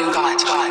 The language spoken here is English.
you got.